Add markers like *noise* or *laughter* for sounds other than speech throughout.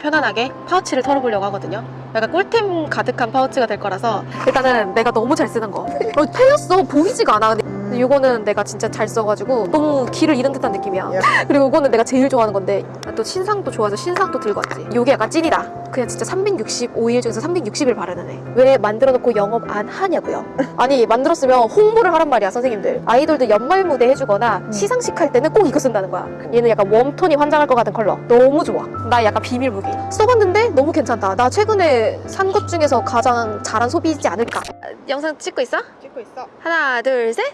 편안하게 파우치를 털어보려고 하거든요. 약간 꿀템 가득한 파우치가 될 거라서 일단은 내가 너무 잘 쓰는 거. 어, 패였어. 보이지가 않아. 근데 이거는 내가 진짜 잘 써가지고 너무 길을 잃은 듯한 느낌이야. 그리고 이거는 내가 제일 좋아하는 건데 또 신상도 좋아해서 신상도 들고 왔지. 이게 약간 찐이다 그냥 진짜 365일 중에서 360일 바르는 애 왜 만들어 놓고 영업 안 하냐고요? *laughs* 아니 만들었으면 홍보를 하란 말이야 선생님들. 아이돌들 연말 무대 해주거나 시상식 할 때는 꼭 이거 쓴다는 거야. 얘는 약간 warm tone이 환장할 것 같은 컬러. 너무 좋아. 나 약간 비밀 무기. 써봤는데 너무 괜찮다. 나 최근에 산 것 중에서 가장 잘한 소비이지 않을까? 영상 찍고 있어? 찍고 있어. 하나 둘 셋.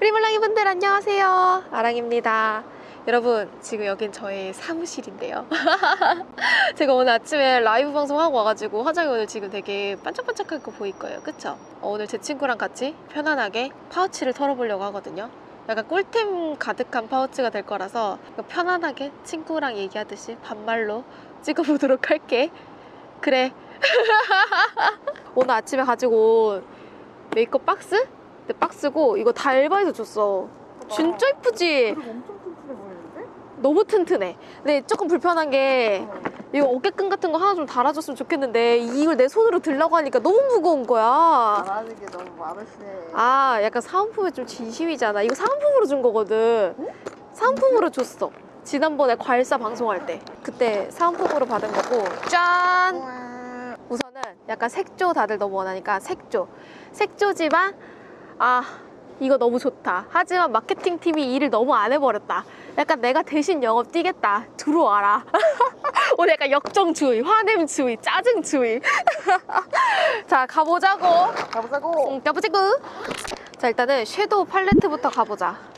우리 몰랑이 분들 안녕하세요. 아랑입니다 여러분 지금 여긴 저의 사무실인데요. *laughs* 제가 오늘 아침에 라이브 방송하고 와가지고 화장이 오늘 지금 되게 반짝반짝한 거 보일 거예요. 그쵸? 어, 오늘 제 친구랑 같이 편안하게 파우치를 털어보려고 하거든요. 약간 꿀템 가득한 파우치가 될 거라서 편안하게 친구랑 얘기하듯이 반말로 *laughs* 찍어보도록 할게. 그래. *laughs* 오늘 아침에 가지고 온 메이크업 박스? 내 박스고 이거 다 알바에서 줬어. 진짜 이쁘지? 너무 튼튼해. 근데 조금 불편한 게 이거 어깨끈 같은 거 하나 좀 달아줬으면 좋겠는데 이걸 내 손으로 들라고 하니까 너무 무거운 거야. 말하는 게 너무 많으시네. 아 약간 사은품에 좀 진심이잖아. 이거 사은품으로 준 거거든. 사은품으로 줬어. 지난번에 과일사 방송할 때. 그때 사은품으로 받은 거고. 짠! 우와. 우선은 약간 색조 다들 너무 원하니까 색조. 색조지만 아 이거 너무 좋다. 하지만 마케팅 팀이 일을 너무 안 해버렸다. 약간 내가 대신 영업 뛰겠다. 들어와라. *laughs* 오늘 약간 역정주의 화냄주의 짜증주의. *laughs* 자 가보자고. 가보자고. 응, 가보자고. 자 일단은 섀도우 팔레트부터 가보자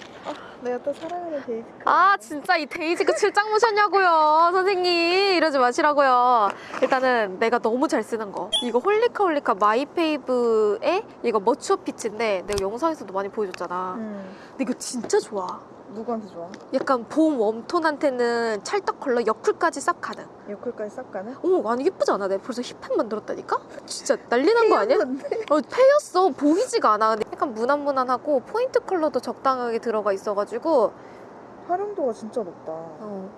내가 또 사랑하는 데이지. 아 진짜 이 데이지가 출장 모셨냐고요 선생님 이러지 마시라고요 일단은 내가 너무 잘 쓰는 거 이거 홀리카 홀리카 마이페이브의 이거 머추어 피치인데 내가 영상에서도 많이 보여줬잖아 음. 근데 이거 진짜 좋아 누구한테 좋아? 약간 봄 warm tone한테는 찰떡 컬러 여쿨까지 싹 가능 여쿨까지 싹 가는? 오 아니 예쁘지 않아? 내가 벌써 hit pan 만들었다니까? 진짜 난리 난 거 아니야? 어, 패였어. 보이지가 않아. 약간 무난무난하고 포인트 컬러도 적당하게 들어가 있어가지고 활용도가 진짜 높다. 어,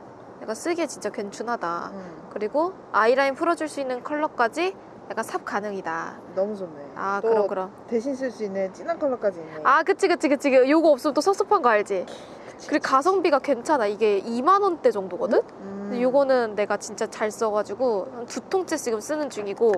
약간 쓰기에 진짜 괜찮하다. 음. 그리고 아이라인 풀어줄 수 있는 컬러까지 약간 삽 가능이다. 너무 좋네. 아또 그럼 그럼. 대신 쓸 수 있는 진한 컬러까지 있네. 아 그치 그치 그치. 요거 없으면 또 섭섭한 거 알지? 그리고 가성비가 괜찮아. 이게 2만 원대 정도거든? 음. 근데 요거는 내가 진짜 잘 써가지고 한 두 통째 지금 쓰는 중이고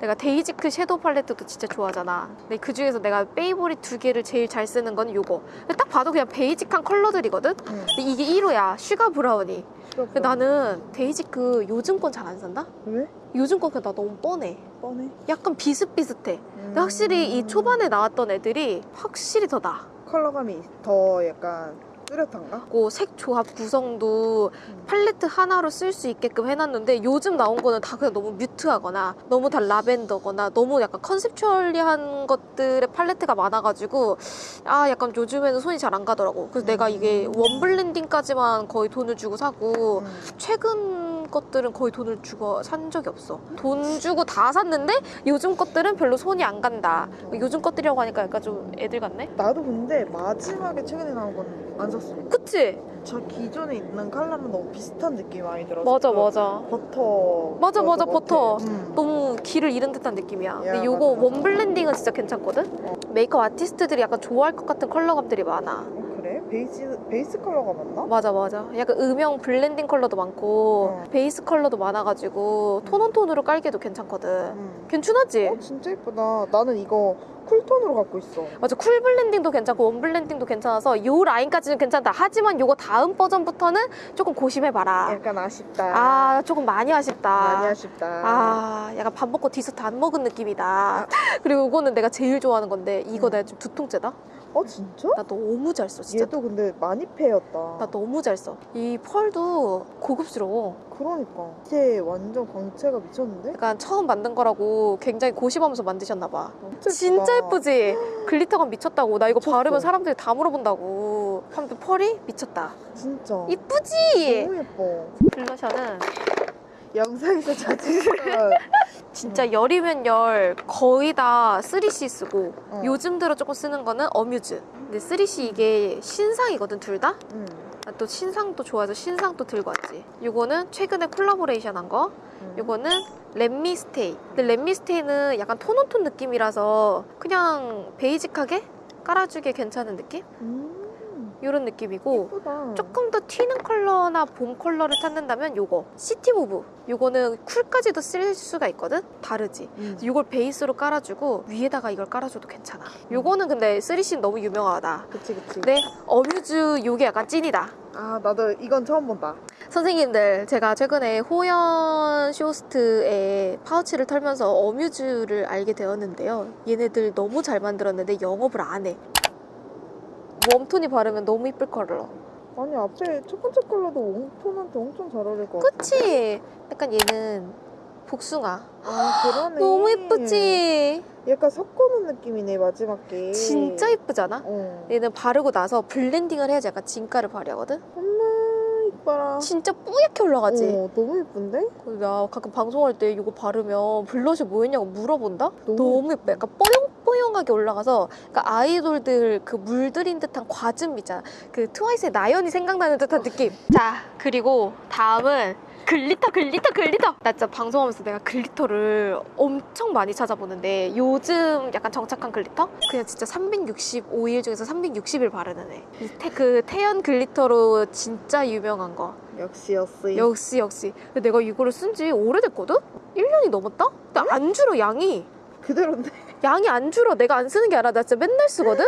내가 데이지크 섀도우 팔레트도 진짜 좋아하잖아 근데 그 중에서 내가 favorite 두 개를 제일 잘 쓰는 건 요거 근데 딱 봐도 그냥 basic한 컬러들이거든? 음. 근데 이게 1호야 슈가 브라우니 근데 나는 데이지크 요즘 건 잘 안 산다? 왜? 요즘 건 그냥 나 너무 뻔해 뻔해. 약간 비슷비슷해 근데 음. 확실히 이 초반에 나왔던 애들이 확실히 더 나아 컬러감이 더 약간 뚜렷한가? 그리고 색 조합 구성도 음. 팔레트 하나로 쓸 수 있게끔 해놨는데 요즘 나온 거는 다 그냥 너무 mute하거나 너무 다 라벤더거나 너무 약간 conceptually한 것들의 팔레트가 많아가지고 아 약간 요즘에는 손이 잘 안 가더라고 그래서 내가 이게 웜 블렌딩까지만 거의 돈을 주고 사고 음. 최근 것들은 거의 돈을 주고 산 적이 없어 돈 주고 다 샀는데 요즘 것들은 별로 손이 안 간다 요즘 것들이라고 하니까 약간 좀 애들 같네 나도 근데 마지막에 최근에 나온 건 안 샀어. 그치? 저 기존에 있는 컬러랑 너무 비슷한 느낌이 많이 들어서. 맞아 맞아 버터. 맞아, 맞아, 것 버터. 음. 너무 길을 잃은 듯한 느낌이야. 근데 야, 요거 맞아, 맞아. 웜 블렌딩은 진짜 괜찮거든? 어. 메이크업 아티스트들이 약간 좋아할 것 같은 컬러감들이 많아. 베이스 베이스 컬러가 맞나? 맞아, 맞아. 약간 음영 blending 컬러도 많고, 어. 베이스 컬러도 많아가지고, tone on tone으로 깔기도 괜찮거든. 음. 괜찮았지? 어 진짜 예쁘다. 나는 이거 cool tone으로 갖고 있어. 맞아, 쿨 블렌딩도 괜찮고, 웜 블렌딩도 괜찮아서, 요 라인까지는 괜찮다. 하지만 요거 다음 버전부터는 조금 고심해봐라. 약간 아쉽다. 아, 조금 많이 아쉽다. 많이 아쉽다. 아, 약간 밥 먹고 디저트 안 먹은 느낌이다. *laughs* 그리고 이거는 내가 제일 좋아하는 건데 이거 음. 내가 지금 두 통째다. 어 진짜? 나 너무 잘 써, 진짜. 얘도 근데 많이 패였다. 나 너무 잘 써. 이 펄도 고급스러워. 그러니까. 이게 완전 광채가 미쳤는데? 약간 처음 만든 거라고 굉장히 고심하면서 만드셨나 봐. 진짜, 진짜. 예쁘지? 글리터가 미쳤다고. 나 이거 미쳤어. 바르면 사람들이 다 물어본다고. 한편 펄이 미쳤다. 진짜. 이쁘지? 너무 예뻐. 블러셔는 영상에서 자주 *laughs* 진짜 열이면 열 거의 다 3C 쓰고 어. 요즘 들어 조금 쓰는 거는 어뮤즈. 근데 3CE 이게 신상이거든 둘 다? 응. 아, 또 신상도 좋아해서 신상도 들고 왔지. 이거는 최근에 콜라보레이션 한 거. 음. 이거는 렛미스테이. 근데 렛미스테이는 약간 tone on tone 느낌이라서 그냥 basic하게 깔아주기 괜찮은 느낌? 음. 이런 느낌이고 예쁘다. 조금 더 튀는 컬러나 봄 컬러를 찾는다면 요거 시티무브 요거는 쿨까지도 쓸 수가 있거든? 다르지 음. 이걸 베이스로 깔아주고 위에다가 이걸 깔아줘도 괜찮아 요거는 근데 쓰리씨는 너무 유명하다 그치 그치. 네 어뮤즈 요게 약간 찐이다 아 나도 이건 처음 본다. 선생님들 제가 최근에 호연 쇼호스트의 파우치를 털면서 어뮤즈를 알게 되었는데요 얘네들 너무 잘 만들었는데 영업을 안해 warm tone이 바르면 너무 이쁠 컬러 아니 앞에 첫 번째 컬러도 warm tone한테 엄청 잘 어울릴 것 같아. 그치? 약간 얘는 복숭아 아 그러네. 너무 예쁘지? 약간 섞어놓은 느낌이네 마지막 게. 진짜 예쁘잖아? 어. 얘는 바르고 나서 blending을 해야지 약간 진가를 발휘하거든? 이뻐라. 진짜 뿌옇게 올라가지? 어, 너무 예쁜데? 나 가끔 방송할 때 이거 바르면 블러셔 뭐였냐고 물어본다? 너무 너무 예뻐. 약간 뽀용뽀용하게 올라가서 그러니까 아이돌들 그 물들인 듯한 과즙 있잖아. 그 트와이스의 나연이 생각나는 듯한 느낌. 자, 그리고 다음은 glitter, glitter, glitter. 나 진짜 방송하면서 내가 glitter를 엄청 많이 찾아보는데 요즘 약간 정착한 glitter? 그냥 진짜 365일 중에서 360일 바르는 애. 이 태- 그 태연 glitter로 진짜 유명한 거. 역시 역시. 역시 역시 내가 이거를 쓴 지 오래됐거든? 1년이 넘었다? 근데 안 줄어 양이 그대로인데. 양이 안 줄어 내가 안 쓰는 게 아니라 나 진짜 맨날 쓰거든?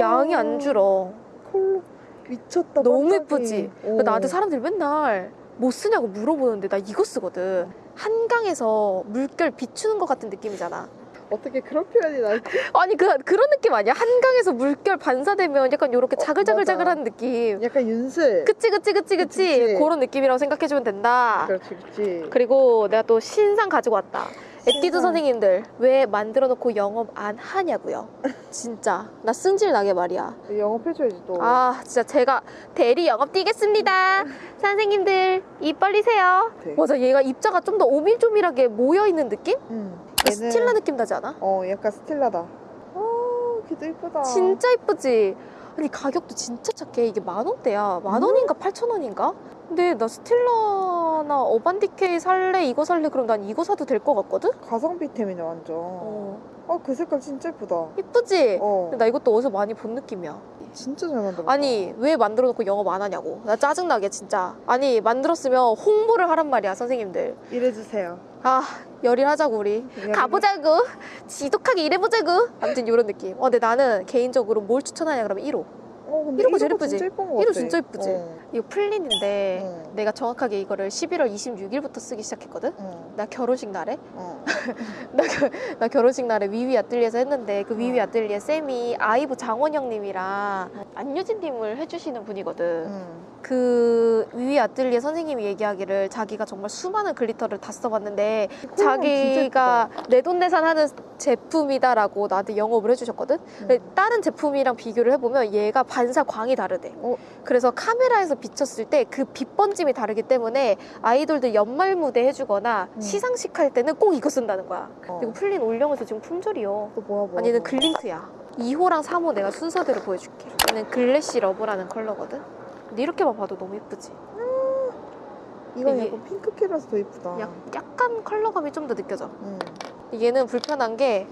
양이 안 줄어 컬러 미쳤다. 너무. 예쁘지? 어. 나한테 사람들이 맨날 뭐 쓰냐고 물어보는데 나 이거 쓰거든 한강에서 물결 비추는 것 같은 느낌이잖아 어떻게 그런 표현이 나지? *laughs* 아니 그, 그런 느낌 아니야? 한강에서 물결 반사되면 약간 이렇게 어, 자글자글자글한 느낌 약간 윤슬. 그치 그치 그치 그치 그치. 그런 느낌이라고 생각해주면 된다 그렇지 그렇지. 그리고 내가 또 신상 가지고 왔다. 에뛰드 신상. 선생님들 왜 만들어 놓고 영업 안 하냐고요. 진짜 나 승질 나게 말이야. 영업해줘야지 또. 아 진짜 제가 대리 영업 뛰겠습니다. 선생님들 입 벌리세요. 네. 맞아 얘가 입자가 좀 더 오밀조밀하게 모여 있는 느낌? 응. 스틸라 느낌 나지 않아? 어 약간 스틸라다. 아 걔도 이쁘다. 진짜 이쁘지. 아니 가격도 진짜 착해. 이게 만 원대야. 만 음? 원인가 팔천 원인가? 근데 나 스틸라나 어반디케이 살래 이거 살래 그럼 난 이거 사도 될 것 같거든? 가성비템이네 완전. 어아그 색깔 진짜 이쁘다. 이쁘지? 어. 근데 나 이것도 어디서 많이 본 느낌이야. 진짜 잘 만들었다. 아니 왜 만들어 놓고 영업 안 하냐고. 나 짜증나게 진짜. 아니 만들었으면 홍보를 하란 말이야 선생님들. 이래주세요. 아 열일하자고 우리. 여러분. 가보자고. 지독하게 일해보자고. 아무튼 이런 느낌. 어 근데 나는 개인적으로 뭘 추천하냐 그러면 1호. 어 이런 거 제일 거 예쁘지? 이거. 진짜 예쁘지? 어. 이거 플린인데 어. 내가 정확하게 이거를 11월 26일부터 쓰기 시작했거든. 어. 나 결혼식 날에 어. *laughs* 나, 겨- 나 결혼식 날에 위위 아뜰리에서 했는데 그 위위 아뜰리에 쌤이 아이브 장원영님이랑 안유진님을 해주시는 분이거든. 응. 그 위위 아뜰리에 선생님이 얘기하기를 자기가 정말 수많은 glitter를 다 써봤는데 자기가 내돈내산하는 제품이다라고 나한테 영업을 해주셨거든. 다른 제품이랑 비교를 해보면 얘가 반사 광이 다르대. 어. 그래서 카메라에서 비쳤을 때 그 빛 번짐이 다르기 때문에 아이돌들 연말 무대 해주거나 음. 시상식 할 때는 꼭 이거 쓴다는 거야. 어. 이거 플린 올영에서 지금 품절이요. 또 뭐야 뭐야. 아니 얘는 뭐야. 글링크야 2호랑 3호 내가 순서대로 보여줄게 얘는 글래시 러브라는 컬러거든 근데 이렇게만 봐도 너무 예쁘지 이건 이게- 약간 pinky라서 더 이쁘다. 약, 약간 컬러감이 좀 더 느껴져 응. 얘는 불편한 게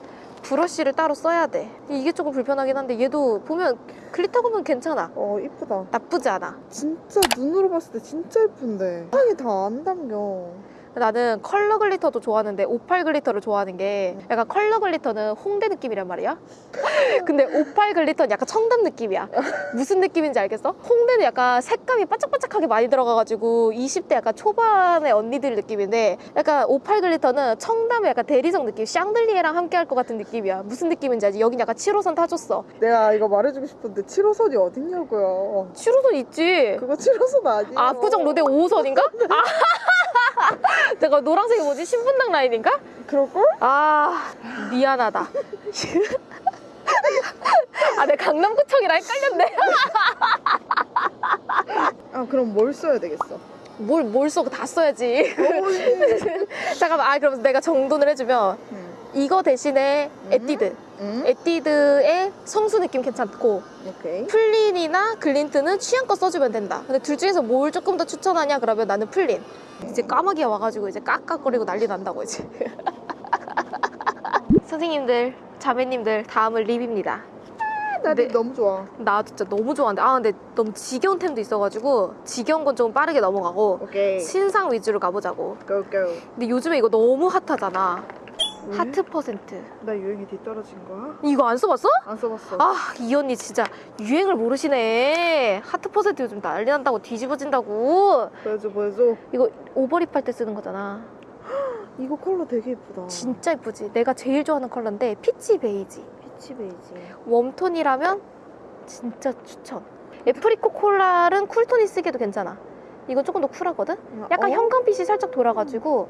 브러쉬를 따로 써야 돼 이게 조금 불편하긴 한데 얘도 보면 glitter 보면 괜찮아 어 이쁘다. 나쁘지 않아 진짜 눈으로 봤을 때 진짜 예쁜데. 향이 다 안 담겨. 나는 컬러 glitter도 좋아하는데 오팔 glitter를 좋아하는 게 약간 컬러 glitter는 홍대 느낌이란 말이야. *laughs* 근데 오팔 glitter는 약간 청담 느낌이야. 무슨 느낌인지 알겠어? 홍대는 약간 색감이 반짝반짝하게 많이 들어가가지고 20대 약간 초반의 언니들 느낌인데 약간 오팔 glitter는 청담의 약간 대리석 느낌, 샹들리에랑 함께 할 것 같은 느낌이야. 무슨 느낌인지 알지? 여긴 약간 7호선 타줬어. 내가 이거 말해주고 싶은데 7호선이 어딨냐고요. 7호선 있지? 그거 7호선 아니에요. 압구정 로데오 5호선인가? *laughs* 아, *laughs* 내가 노란색이 뭐지? 신분당 라인인가? 그럴걸? 아 미안하다. 아, 내 강남구청이랑 헷갈렸네. 아 그럼 뭘 써야 되겠어? 뭘, 뭘 써? 다 써야지. *laughs* 잠깐만, 아, 그럼 내가 정돈을 해주면, 응. 이거 대신에 음. 에뛰드. 응? 에뛰드의 성수 느낌 괜찮고 오케이. 플린이나 글린트는 취향껏 써주면 된다. 근데 둘 중에서 뭘 조금 더 추천하냐 그러면 나는 플린. 이제 까마귀가 와가지고 이제 깍깍거리고 난리 난다고 이제. *laughs* 선생님들, 자매님들 다음은 lip입니다. 나 네. lip 너무 좋아. 나 진짜 너무 좋아하는데 아 근데 너무 지겨운 템도 있어가지고 지겨운 건 좀 빠르게 넘어가고 오케이. 신상 위주로 가보자고. go go. 근데 요즘에 이거 너무 핫하잖아. 왜? 하트 퍼센트. 나 유행이 뒤떨어진 거야? 이거 안 써봤어? 안 써봤어. 아, 이 언니 진짜 유행을 모르시네. 하트 퍼센트 요즘 난리 난다고 뒤집어진다고. 보여줘 보여줘. 이거 over lip 할 때 쓰는 거잖아. *gasps* 이거 컬러 되게 예쁘다. 진짜 이쁘지? 내가 제일 좋아하는 컬러인데 peach beige. Peach beige. Warm tone이라면 진짜 추천. apricot coral은 cool tone이 쓰기도 괜찮아. 이건 조금 더 쿨하거든? 약간 어? 형광빛이 살짝 돌아가지고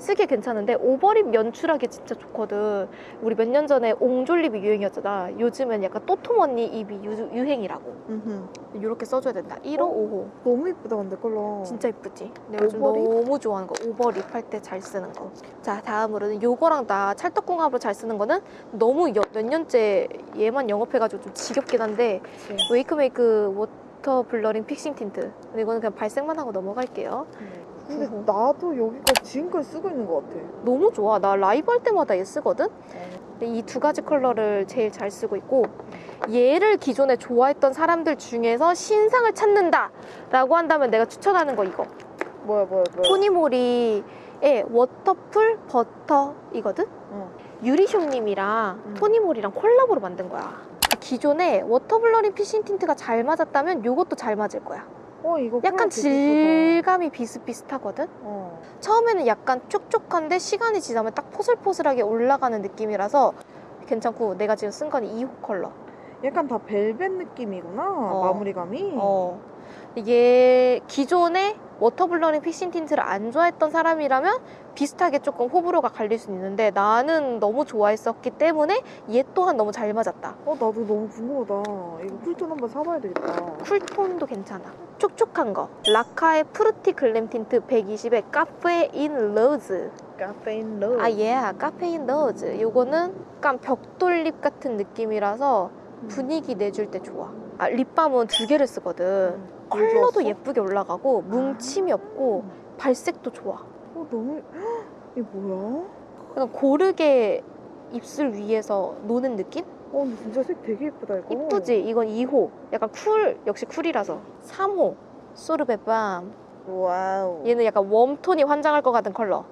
쓰기 괜찮은데 over lip 연출하기 진짜 좋거든. 우리 몇 년 전에 옹졸lip이 유행이었잖아. 요즘은 약간 도톰 언니 입이 유, 유행이라고. 음흠. 이렇게 써줘야 된다. 1호, 어? 5호. 너무 예쁘다 근데 컬러. 진짜 이쁘지? 내가 요즘? 너무 좋아하는 거. over lip 할 때 잘 쓰는 거. 자, 다음으로는 요거랑 나 찰떡궁합으로 잘 쓰는 거는 너무 여- 몇 년째 얘만 영업해가지고 좀 지겹긴 한데 그치. 웨이크메이크 water blurring fixing tint. 근데 이거는 그냥 발색만 하고 넘어갈게요. 근데. 나도 여기가 지금까지 쓰고 있는 것 같아. 너무 좋아. 나 라이브 할 때마다 얘 쓰거든? 어. 이두 가지 컬러를 제일 잘 쓰고 있고 얘를 기존에 좋아했던 사람들 중에서 신상을 찾는다 라고 한다면 내가 추천하는 거 이거 뭐야 뭐야 뭐야. 토니모리의 waterful butter 이거든? 어. 유리쇼님이랑 음. 토니모리랑 콜라보로 만든 거야 기존에 water blurring fixing tint가 잘 맞았다면 이것도 잘 맞을 거야 어 이거 약간 질감이 비슷비슷하거든? 어. 처음에는 약간 촉촉한데 시간이 지나면 딱 포슬포슬하게 올라가는 느낌이라서 괜찮고 내가 지금 쓴 건 2호 컬러 약간 다 벨벳 느낌이구나 마무리감이. 어. 얘 기존에 water blurring fixing tint를 안 좋아했던 사람이라면 비슷하게 조금 호불호가 갈릴 수는 있는데 나는 너무 좋아했었기 때문에 얘 또한 너무 잘 맞았다 어 나도 너무 궁금하다. 이거 cool tone 한번 사봐야 되겠다. cool tone도 괜찮아 촉촉한 거 라카의 fruity glam tint 120에 caffeine rose 카페인 러. 아, 예, caffeine rose. 요거는 약간 벽돌lip 같은 느낌이라서 분위기 내줄 때 좋아. 아, lip balm은 두 개를 쓰거든. 컬러도 예쁘게 올라가고 뭉침이 없고 발색도 좋아. 어 너무 헉, 이게 뭐야? 약간 고르게 입술 위에서 노는 느낌? 어 근데 진짜 색 되게 예쁘다 이거. 이쁘지? 이건 2호. 약간 cool, 역시 cool이라서. 3호. Sorbet balm. Wow. 얘는 약간 warm tone이 환장할 것 같은 컬러.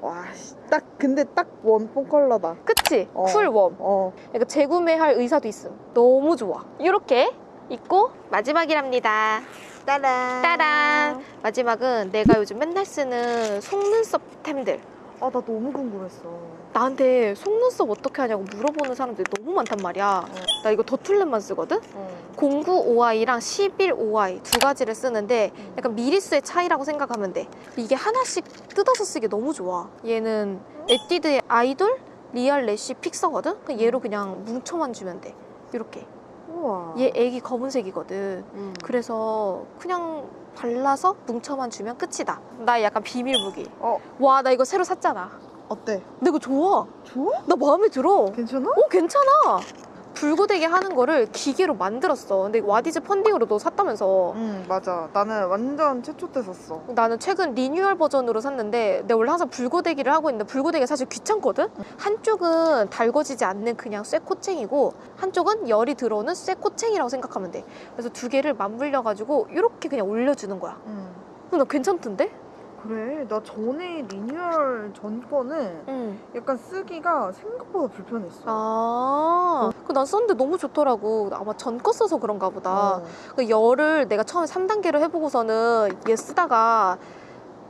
와, 씨, 딱 근데 딱 원본 컬러다. 그치? 어. Cool warm. 어. 그러니까 재구매할 의사도 있음. 너무 좋아. 이렇게 있고 마지막이랍니다. 따란. 따란. 마지막은 내가 요즘 맨날 쓰는 속눈썹 템들. 아, 나 너무 궁금했어. 나한테 속눈썹 어떻게 하냐고 물어보는 사람들이 너무 많단 말이야. 나 이거 더툴랩만 쓰거든? 어. 09OI랑 11OI 두 가지를 쓰는데 약간 미리수의 차이라고 생각하면 돼. 이게 하나씩 뜯어서 쓰기 너무 좋아. 얘는 에뛰드의 idol real lash fixer거든? 얘로 그냥 뭉쳐만 주면 돼. 이렇게. 우와. 얘 액이 검은색이거든. 음. 그래서 그냥 발라서 뭉쳐만 주면 끝이다. 나 약간 비밀 무기. 어, 와, 나 이거 새로 샀잖아. 어때? 근데 이거 좋아. 좋아? 나 마음에 들어. 괜찮아? 어, 괜찮아. 불고데기 하는 거를 기계로 만들었어. 근데 와디즈 펀딩으로 너 샀다면서. 응, 맞아. 나는 완전 최초 때 샀어. 나는 최근 리뉴얼 버전으로 샀는데 내가 원래 항상 불고데기를 하고 있는데 불고데기가 사실 귀찮거든? 한쪽은 달궈지지 않는 그냥 쇠코챙이고 한쪽은 열이 들어오는 쇠코챙이라고 생각하면 돼. 그래서 두 개를 맞물려가지고 이렇게 그냥 올려주는 거야. 응. 근데 나 괜찮던데? 그래. 나 전에 리뉴얼 전 거는 응. 약간 쓰기가 생각보다 불편했어. 아, 그난 썼는데 너무 좋더라고. 아마 전 거 써서 그런가 보다. 어. 그 열을 내가 처음에 3단계로 해보고서는 얘 쓰다가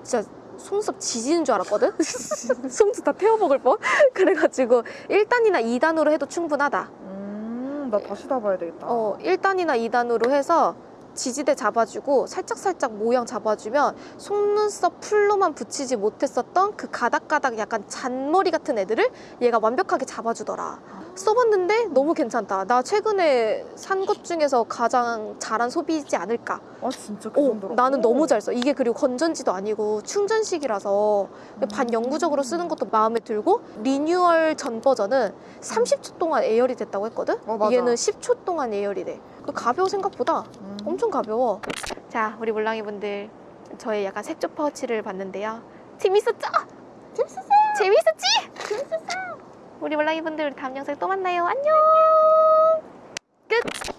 진짜 속눈썹 지지는 줄 알았거든? *laughs* 속눈썹 다 태워먹을 뻔? *laughs* 그래가지고 1단이나 2단으로 해도 충분하다. 음, 나 다시 다 봐야 되겠다. 어, 1단이나 2단으로 해서 지지대 잡아주고 살짝살짝 모양 잡아주면 속눈썹 풀로만 붙이지 못했었던 그 가닥가닥 약간 잔머리 같은 애들을 얘가 완벽하게 잡아주더라. 써봤는데 너무 괜찮다. 나 최근에 산 것 중에서 가장 잘한 소비이지 않을까. 아 진짜 그 오, 정도로? 나는 너무 잘 써. 이게 그리고 건전지도 아니고 충전식이라서 반영구적으로 쓰는 것도 마음에 들고 리뉴얼 전 버전은 30초 동안 예열이 됐다고 했거든? 어, 맞아. 얘는 10초 동안 예열이 돼. 그 가벼워 생각보다 음. 엄청 가벼워. 자 우리 몰랑이 분들 저의 약간 색조 파우치를 봤는데요. 재밌었죠? 재밌었어요. 재밌었지? 재밌었어요. 우리 몰랑이 분들 다음 영상에 또 만나요. 안녕! 끝!